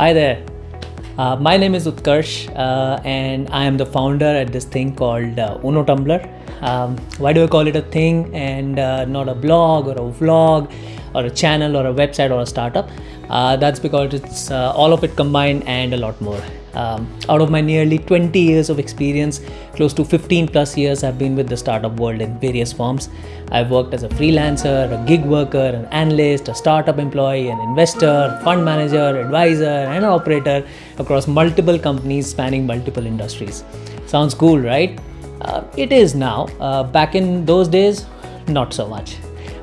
Hi there. Uh, my name is Utkarsh uh, and I am the founder at this thing called uh, Uno Tumblr. Um, why do I call it a thing and uh, not a blog or a vlog or a channel or a website or a startup? Uh, that's because it's uh, all of it combined and a lot more. Um, out of my nearly 20 years of experience, close to 15 plus years I've been with the startup world in various forms. I've worked as a freelancer, a gig worker, an analyst, a startup employee, an investor, fund manager, advisor, and an operator across multiple companies spanning multiple industries. Sounds cool, right? Uh, it is now. Uh, back in those days, not so much.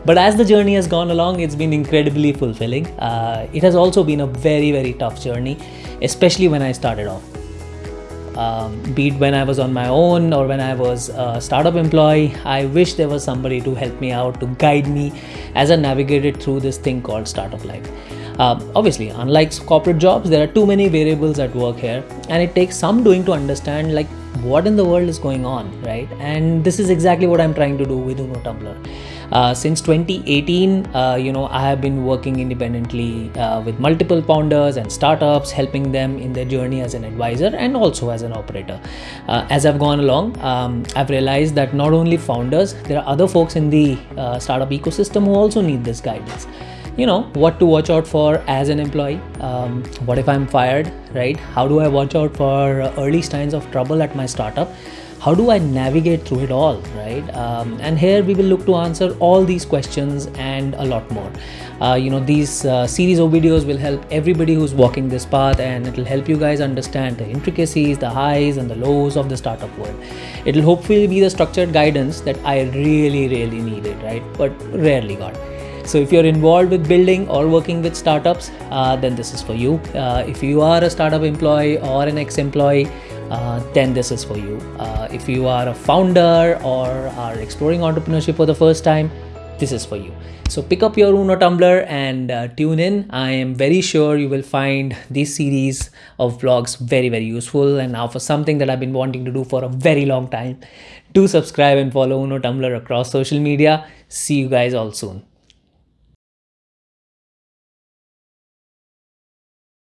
But as the journey has gone along, it's been incredibly fulfilling. Uh, it has also been a very, very tough journey, especially when I started off. Um, be it when I was on my own or when I was a startup employee, I wish there was somebody to help me out, to guide me as I navigated through this thing called startup life. Um, obviously, unlike corporate jobs, there are too many variables at work here, and it takes some doing to understand like what in the world is going on, right? And this is exactly what I'm trying to do with Uno Tumblr. Uh, since 2018, uh, you know, I have been working independently uh, with multiple founders and startups, helping them in their journey as an advisor and also as an operator. Uh, as I've gone along, um, I've realized that not only founders, there are other folks in the uh, startup ecosystem who also need this guidance you know what to watch out for as an employee um, what if i'm fired right how do i watch out for early signs of trouble at my startup how do I navigate through it all, right? Um, and here we will look to answer all these questions and a lot more. Uh, you know, these uh, series of videos will help everybody who's walking this path and it will help you guys understand the intricacies, the highs and the lows of the startup world. It will hopefully be the structured guidance that I really, really needed, right? But rarely got. So if you're involved with building or working with startups, uh, then this is for you. Uh, if you are a startup employee or an ex-employee, uh, then this is for you. Uh, if you are a founder or are exploring entrepreneurship for the first time, this is for you. So pick up your Uno Tumblr and uh, tune in. I am very sure you will find this series of vlogs very, very useful. And now for something that I've been wanting to do for a very long time, do subscribe and follow Uno Tumblr across social media. See you guys all soon.